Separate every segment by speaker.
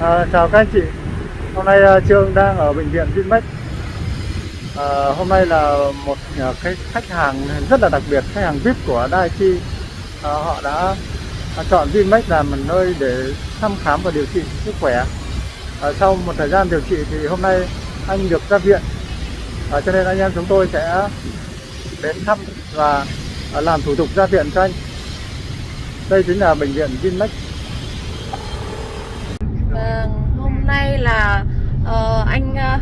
Speaker 1: À, chào các anh chị. Hôm nay uh, Trương đang ở bệnh viện Vinmec. À, hôm nay là một uh, cái khách hàng rất là đặc biệt, khách hàng VIP của Daiichi. À, họ đã chọn Vinmec làm một nơi để thăm khám và điều trị sức khỏe. À, sau một thời gian điều trị thì hôm nay anh được ra viện. À, cho nên anh em chúng tôi sẽ đến thăm và làm thủ tục ra viện cho anh. Đây chính là bệnh viện Vinmec.
Speaker 2: Vâng, hôm nay là ờ, anh ờ,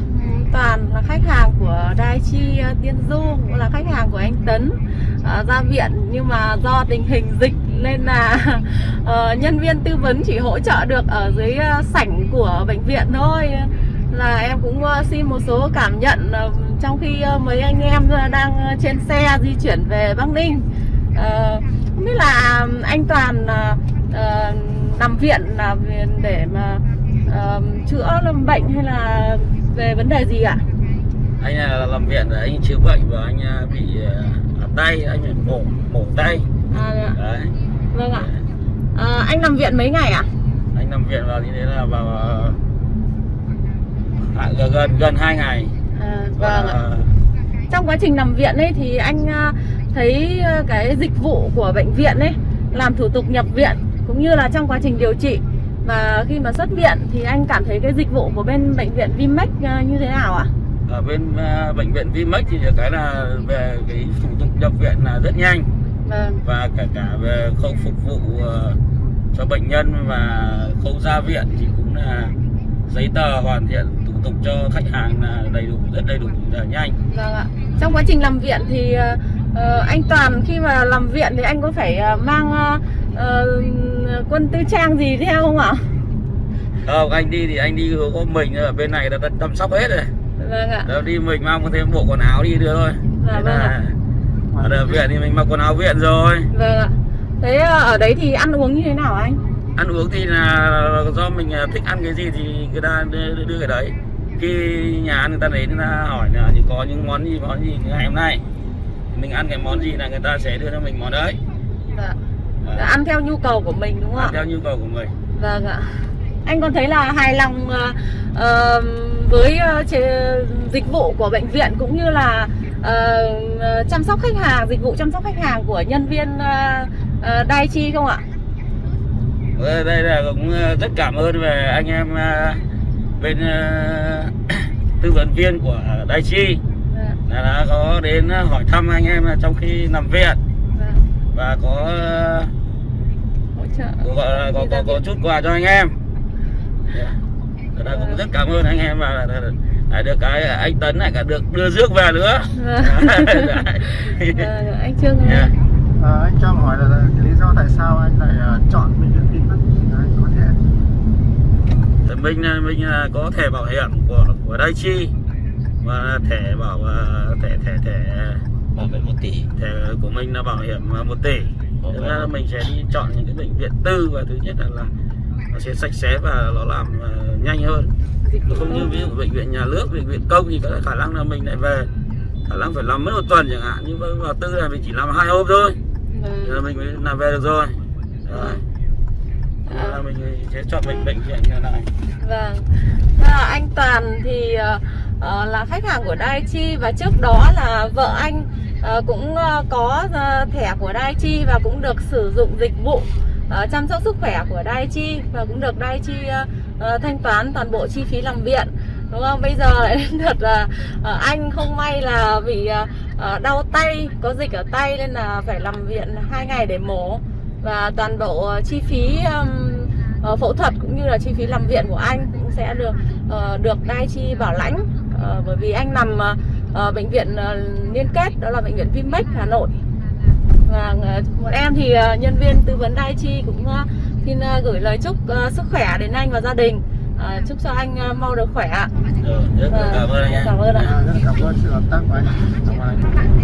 Speaker 2: Toàn là khách hàng của Daiichi Chi ờ, Tiên Du, cũng là khách hàng của anh Tấn ờ, ra viện. Nhưng mà do tình hình dịch nên là nhân viên tư vấn chỉ hỗ trợ được ở dưới sảnh của bệnh viện thôi. Là em cũng xin một số cảm nhận trong khi mấy anh em đang trên xe di chuyển về Bắc Ninh. Không biết là anh Toàn nằm viện là để mà chữa lâm bệnh hay là về vấn đề gì ạ?
Speaker 3: anh là làm viện rồi anh chữa bệnh và anh à, bị à, ở tay anh phải mổ mổ tay
Speaker 2: À,
Speaker 3: đấy
Speaker 2: vâng ạ. Ờ, anh nằm viện mấy ngày ạ?
Speaker 3: anh nằm viện vào như thế là vào à, gần gần gần hai ngày
Speaker 2: À, vâng ạ.
Speaker 3: Và
Speaker 2: Trong quá trình nằm viện ấy thì anh à, thấy à, cái dịch vụ của bệnh viện ấy làm thủ tục nhập viện cũng như là trong quá trình điều trị và khi mà xuất viện thì anh cảm thấy cái dịch vụ của bên bệnh viện Vinmec à, như thế nào ạ?
Speaker 3: ở bên à, bệnh viện Vinmec thì cái là về cái thủ tục nhập viện là rất nhanh
Speaker 2: Vâng.
Speaker 3: và cả cả về khâu phục vụ ờ, cho bệnh nhân và khâu ra viện thì cũng là giấy tờ hoàn thiện thủ tục cho khách hàng là đầy đủ rất đầy đủ và nhanh
Speaker 2: Vâng ạ. Trong quá trình làm viện thì ờ, ờ, anh Toàn khi mà làm viện thì anh có phải ờ, mang ờ, ờ, quân tư trang gì theo không ạ?
Speaker 3: không anh đi thì anh đi có mình ở bên này là ta chăm sóc hết rồi
Speaker 2: Vâng ạ.
Speaker 3: đâu đi mình mang thêm bộ quần áo đi đưa thôi
Speaker 2: Dạ, vâng
Speaker 3: là ở đợt viện thì mình mặc quần áo viện rồi
Speaker 2: Vâng ạ. Thế ờ, ở đấy thì ăn uống như thế nào anh?
Speaker 3: ăn uống thì là do mình à, thích ăn cái gì thì người ta đưa, đưa, cái đấy khi nhà ăn người ta đến người ta hỏi là có những món gì món gì ngày hôm nay mình ăn cái món gì là người ta sẽ đưa cho mình món đấy
Speaker 2: Dạ. Dạ, ăn theo nhu cầu của mình đúng không
Speaker 3: ăn
Speaker 2: ạ?
Speaker 3: theo nhu cầu của mình
Speaker 2: Vâng ạ. Anh còn thấy là hài lòng ờ, với chế- dịch vụ của bệnh viện cũng như là ờ, chăm sóc khách hàng, dịch vụ chăm sóc khách hàng của nhân viên uh, Daiichi không ạ?
Speaker 3: Ờ, đây là cũng rất cảm ơn về anh em ờ, bên ờ, tư vấn viên của Daiichi
Speaker 2: Dạ,
Speaker 3: là đã có đến hỏi thăm anh em trong khi nằm viện. Và có ờ,
Speaker 2: Hỗ trợ.
Speaker 3: có có, có, có chút quà cho anh em yeah. Thật ra cũng rất cảm ơn anh em và lại được cái anh Tấn lại cả được đưa rước về nữa
Speaker 2: Vâng.
Speaker 3: Đấy.
Speaker 2: Vâng, anh Trương
Speaker 3: Yeah.
Speaker 1: À, anh cho hỏi là cái lý do tại sao anh lại à, chọn bệnh viện Vinmec Đấy, có thể
Speaker 3: Thì mình mình là có thẻ bảo hiểm của của Daiichi và thẻ bảo ờ, thẻ thẻ thẻ
Speaker 4: bảo vệ 1 tỷ.
Speaker 3: Thẻ của mình là bảo hiểm 1 tỷ. Thế ra là mình sẽ đi chọn những cái bệnh viện tư và thứ nhất là, là nó sẽ sạch sẽ và nó làm ờ, nhanh hơn. Không như ví dụ bệnh viện nhà nước bệnh viện công thì có khả năng là mình lại về. Khả năng phải làm mất một tuần chẳng hạn nhưng mà vào tư là mình chỉ làm hai hôm thôi. Thế là
Speaker 2: Vâng.
Speaker 3: mình mới làm về được rồi. Đấy. Là mình sẽ chọn bệnh bệnh viện như này.
Speaker 2: Vâng. Và anh Toàn thì ờ, là khách hàng của Daiichi và trước đó là vợ anh Ờ, cũng ờ, có ờ, thẻ của Daiichi và cũng được sử dụng dịch vụ chăm sóc sức khỏe của Daiichi và cũng được Daiichi ờ, thanh toán toàn bộ chi phí làm viện. Đúng không? Bây giờ lại đến là anh không may là bị đau tay, có dịch ở tay nên là phải nằm viện hai ngày để mổ và toàn bộ chi phí phẫu thuật cũng như là chi phí làm viện của anh cũng sẽ được ờ, được Daiichi bảo lãnh bởi vì anh nằm ờ, bệnh viện ờ, liên kết đó là bệnh viện Vinmec Hà Nội. Và ờ, bọn em thì ờ, nhân viên tư vấn Daiichi cũng ờ, xin ờ, gửi lời chúc ờ, sức khỏe đến anh và gia đình. Ờ, chúc cho anh ờ, mau được khỏe ạ.
Speaker 3: Rất
Speaker 2: Vâng,
Speaker 3: cảm ơn anh
Speaker 2: cảm ơn ạ.
Speaker 1: À, rất cảm ơn sự hợp tác của anh. Cảm ơn anh